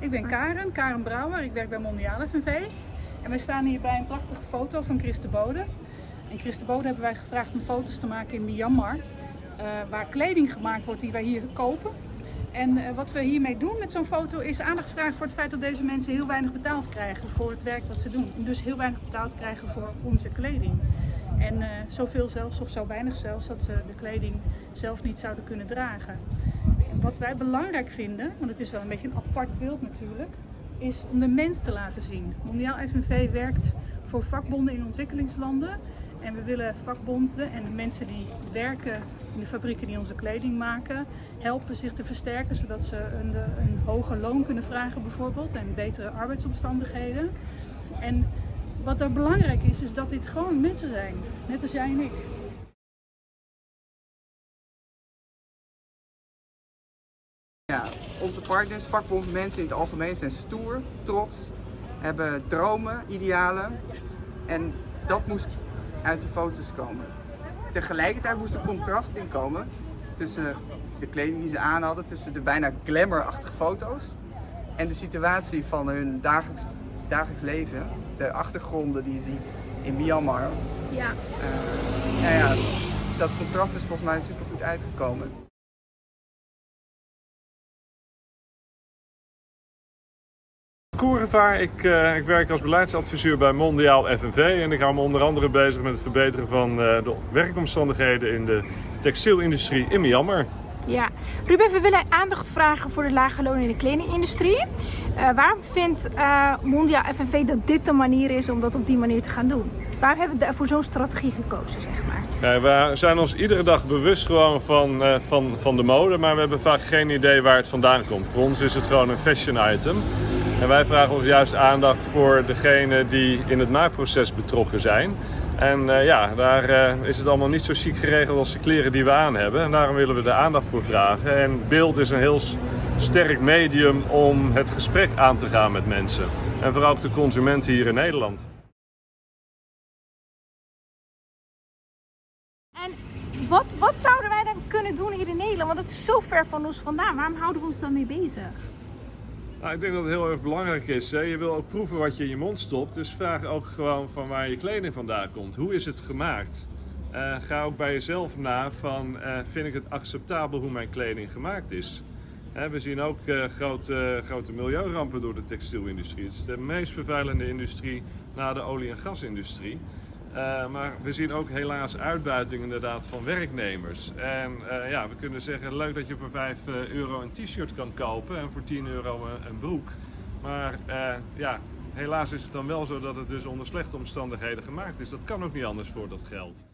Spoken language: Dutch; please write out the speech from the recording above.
Ik ben Karen, Karen Brouwer. Ik werk bij Mondiale FNV. En wij staan hier bij een prachtige foto van Christe Bode. En Christe Bode hebben wij gevraagd om foto's te maken in Myanmar. Uh, waar kleding gemaakt wordt die wij hier kopen. En uh, wat we hiermee doen met zo'n foto is aandacht vragen voor het feit dat deze mensen heel weinig betaald krijgen voor het werk wat ze doen. En dus heel weinig betaald krijgen voor onze kleding. En uh, zoveel zelfs, of zo weinig zelfs, dat ze de kleding zelf niet zouden kunnen dragen. Wat wij belangrijk vinden, want het is wel een beetje een apart beeld natuurlijk, is om de mens te laten zien. Mondiaal FNV werkt voor vakbonden in ontwikkelingslanden. En we willen vakbonden en de mensen die werken in de fabrieken die onze kleding maken, helpen zich te versterken zodat ze een, een hoger loon kunnen vragen bijvoorbeeld en betere arbeidsomstandigheden. En wat er belangrijk is, is dat dit gewoon mensen zijn, net als jij en ik. Ja, onze partners, vakbondmensen in het algemeen zijn stoer, trots, hebben dromen, idealen en dat moest uit de foto's komen. Tegelijkertijd moest er contrast in komen tussen de kleding die ze aan hadden, tussen de bijna glamourachtige foto's en de situatie van hun dagelijks, dagelijks leven, de achtergronden die je ziet in Myanmar. Ja. Uh, nou ja, dat contrast is volgens mij super goed uitgekomen. Koerenvaar. Ik, uh, ik werk als beleidsadviseur bij Mondiaal FNV en ik hou me onder andere bezig met het verbeteren van uh, de werkomstandigheden in de textielindustrie in Myanmar. Ja, Ruben, we willen aandacht vragen voor de lage loon in de kledingindustrie. Uh, waarom vindt Mondiaal FNV dat dit de manier is om dat op die manier te gaan doen? Waarom hebben we voor zo'n strategie gekozen, zeg maar? Ja, we zijn ons iedere dag bewust gewoon van, van, van de mode, maar we hebben vaak geen idee waar het vandaan komt. Voor ons is het gewoon een fashion item. En wij vragen ons juist aandacht voor degenen die in het maakproces betrokken zijn. En uh, ja, daar uh, is het allemaal niet zo chic geregeld als de kleren die we aan hebben. En daarom willen we er aandacht voor vragen. En beeld is een heel sterk medium om het gesprek aan te gaan met mensen. En vooral ook de consumenten hier in Nederland. En wat, wat zouden wij dan kunnen doen hier in Nederland? Want het is zo ver van ons vandaan. Waarom houden we ons dan mee bezig? Nou, ik denk dat het heel erg belangrijk is. Hè? Je wil ook proeven wat je in je mond stopt. Dus vraag ook gewoon van waar je kleding vandaan komt. Hoe is het gemaakt? Uh, ga ook bij jezelf na van uh, vind ik het acceptabel hoe mijn kleding gemaakt is. we zien ook uh, grote, grote milieurampen door de textielindustrie. Het is de meest vervuilende industrie na de olie- en gasindustrie. Uh, maar we zien ook helaas uitbuiting inderdaad van werknemers. En uh, ja, we kunnen zeggen, leuk dat je voor 5 euro een t-shirt kan kopen en voor 10 euro een, een broek. Maar uh, ja, helaas is het dan wel zo dat het dus onder slechte omstandigheden gemaakt is. Dat kan ook niet anders voor dat geld.